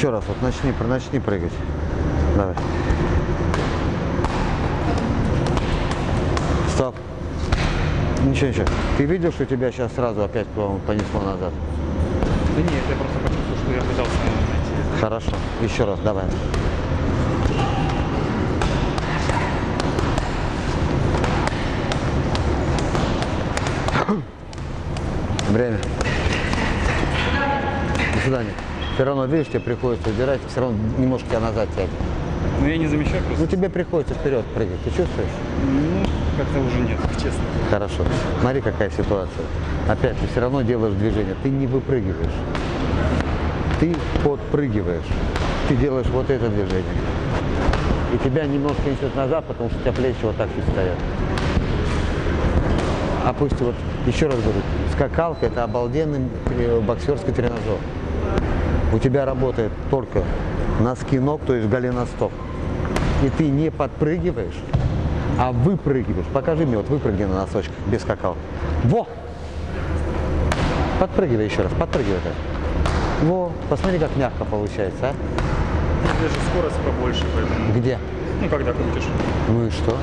Еще раз, вот начни, начни прыгать. Давай. Стоп. Ничего, ничего. Ты видел, что тебя сейчас сразу опять понесло назад? Да нет, я просто почувствовал, что я пытался найти. Хорошо. Еще раз, давай. Время. До свидания. Все равно, видишь, тебе приходится убирать, все равно немножко тебя назад тянет. Но я не замечаю Ну, просто. тебе приходится вперед прыгать. Ты чувствуешь? Ну, как-то уже нет, честно. Хорошо. Смотри, какая ситуация. Опять, ты все равно делаешь движение. Ты не выпрыгиваешь. Ты подпрыгиваешь. Ты делаешь вот это движение. И тебя немножко несет назад, потому что у тебя плечи вот так и стоят. Опусти, вот еще раз говорю, скакалка это обалденный э, боксерский тренажер. У тебя работает только носки ног, то есть голеностоп. И ты не подпрыгиваешь, а выпрыгиваешь. Покажи мне, вот выпрыгни на носочках без скакалки. Во! Подпрыгивай еще раз, подпрыгивай так. Во, посмотри, как мягко получается, а? Даже скорость побольше, поэтому... Где? Ну, когда крутишь. Ну и что?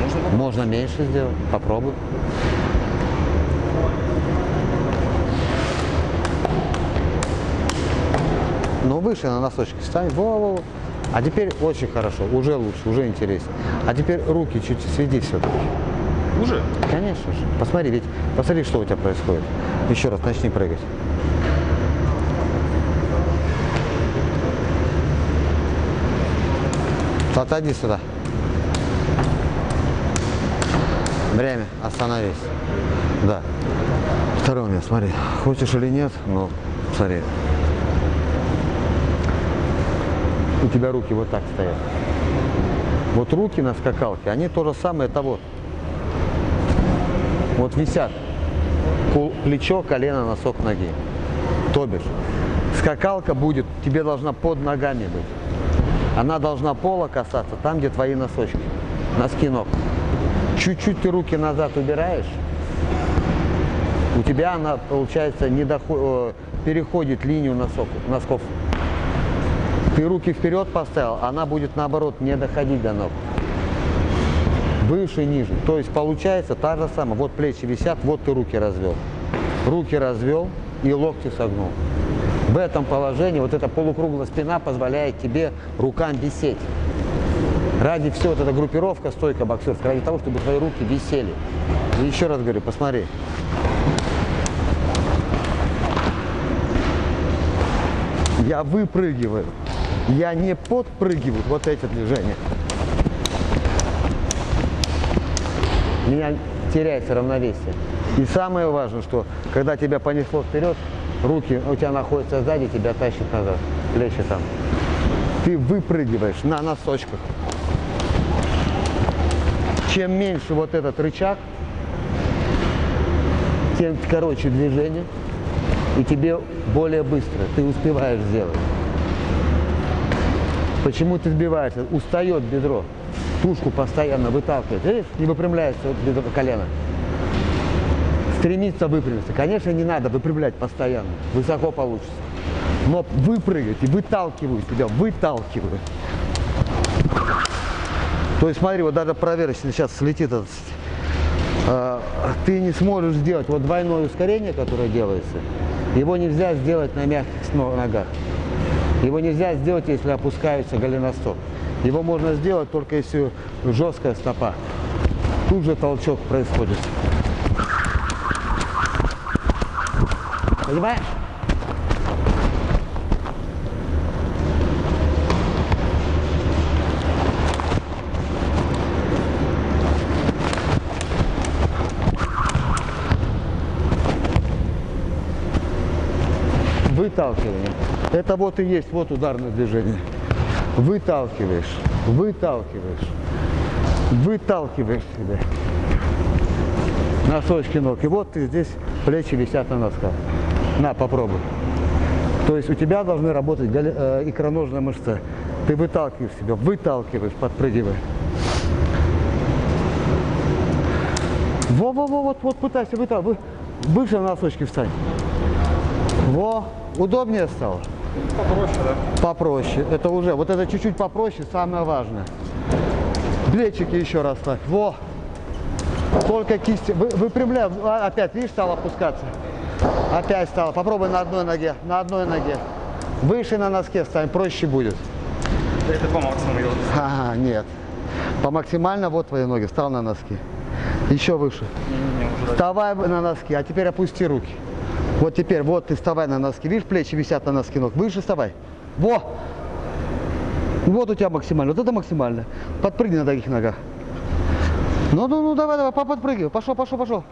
Можно попробовать. Можно меньше сделать. Попробуй. Ну, выше на носочки встань. Во, во, во. А теперь очень хорошо, уже лучше, уже интереснее. А теперь руки чуть сведи все-таки. Уже? Конечно же. Посмотри, ведь посмотри, что у тебя происходит. Еще раз начни прыгать. Отойди сюда. Время. Остановись. Да. Второй момент, смотри. Хочешь или нет, но смотри. У тебя руки вот так стоят. Вот руки на скакалке, они то же самое, это вот. Висят. Плечо, колено, носок ноги. То бишь, скакалка будет, тебе должна под ногами быть. Она должна пола касаться там, где твои носочки. Носки ног. Чуть-чуть ты руки назад убираешь, у тебя она, получается, не дохо- э, переходит линию носок, носков. Ты руки вперед поставил, она будет наоборот не доходить до ног. Выше, ниже. То есть получается та же самая. Вот плечи висят, вот ты руки развел. Руки развел и локти согнул. В этом положении вот эта полукруглая спина позволяет тебе рукам висеть. Ради всего вот эта группировка стойка боксерская, ради того, чтобы твои руки висели. И еще раз говорю, посмотри. Я выпрыгиваю. Я не подпрыгиваю вот эти движения. Меня теряется равновесие. И самое важное, что когда тебя понесло вперед, руки у тебя находятся сзади, тебя тащит назад, плечи там. Ты выпрыгиваешь на носочках. Чем меньше вот этот рычаг, тем короче движение, и тебе более быстро, ты успеваешь сделать. Почему ты сбиваешься? Устает бедро. Тушку постоянно выталкивает. Видишь, не выпрямляется вот бедро, колено. Стремится выпрямиться. Конечно, не надо выпрямлять постоянно. Высоко получится. Но выпрыгать и выталкиваю тебя, выталкиваю. То есть смотри, вот даже проверочный сейчас слетит этот, э, ты не сможешь сделать вот двойное ускорение, которое делается, его нельзя сделать на мягких ногах. Его нельзя сделать, если опускается голеностоп. Его можно сделать только если жесткая стопа. Тут же толчок происходит. Понимаешь? Выталкивание. Это вот и есть вот ударное движение. Выталкиваешь, выталкиваешь, выталкиваешь себя. Носочки ног. И вот ты здесь плечи висят на носках. На, попробуй. То есть у тебя должны работать э, икроножная мышца. Ты выталкиваешь себя, выталкиваешь, подпрыгивая. Во-во-во, вот, вот пытайся выталкивать. Выше на носочки встань. Во, удобнее стало. Попроще, да? Попроще. Это уже, вот это чуть-чуть попроще, самое важное. Плечики еще раз так. Во. Только кисти. Вы, выпрямляй. А, Опять, видишь, стал опускаться. Опять стало. Попробуй на одной ноге. На одной ноге. Выше на носке стань, проще будет. Это по максимуму делать. Ага, нет. По максимально вот твои ноги. Встал на носки. Еще выше. Не-не-не, уже дальше. Вставай на носки, а теперь опусти руки. Вот теперь, вот ты вставай на носки. Видишь, плечи висят на носки ног. Выше вставай. Во! Вот у тебя максимально. Вот это максимально. Подпрыгни на таких ногах. Ну, ну, ну, давай, давай, подпрыгивай. Пошел, пошел, пошел.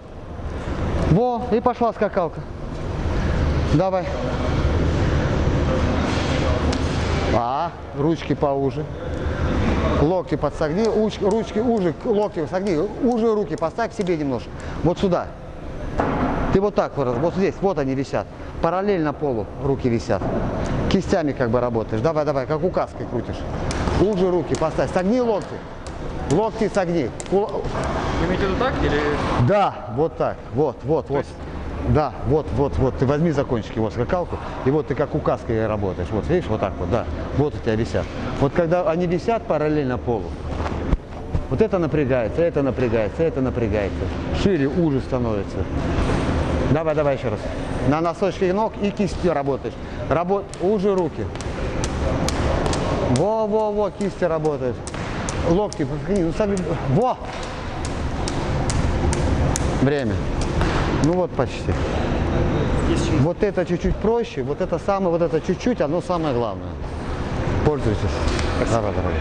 Во, и пошла скакалка. Давай. А, ручки поуже. Локти подсогни, уч- ручки уже, локти согни, уже руки поставь себе немножко. Вот сюда. Ты вот так вот, вот здесь, вот они висят. Параллельно полу руки висят. Кистями как бы работаешь. Давай, давай, как указкой крутишь. Уже руки поставь. Согни локти. Локти согни. Кул- Вы имеете в виду так или... Да, вот так. Вот, вот, вот. Да, вот, вот, вот. Ты возьми за кончики вот скакалку, и вот ты как указкой работаешь. Вот, видишь, вот так вот, да. Вот у тебя висят. Вот когда они висят параллельно полу, вот это напрягается, это напрягается, это напрягается. Шире, уже становится. Давай, давай еще раз. На носочки ног и кистью работаешь. Работ... Уже руки. Во-во-во, кисти работают. Локти, ну, сами- Во! Время. Ну вот почти. Вот это чуть-чуть проще, вот это самое, вот это чуть-чуть, оно самое главное. Пользуйтесь. Давай, давай.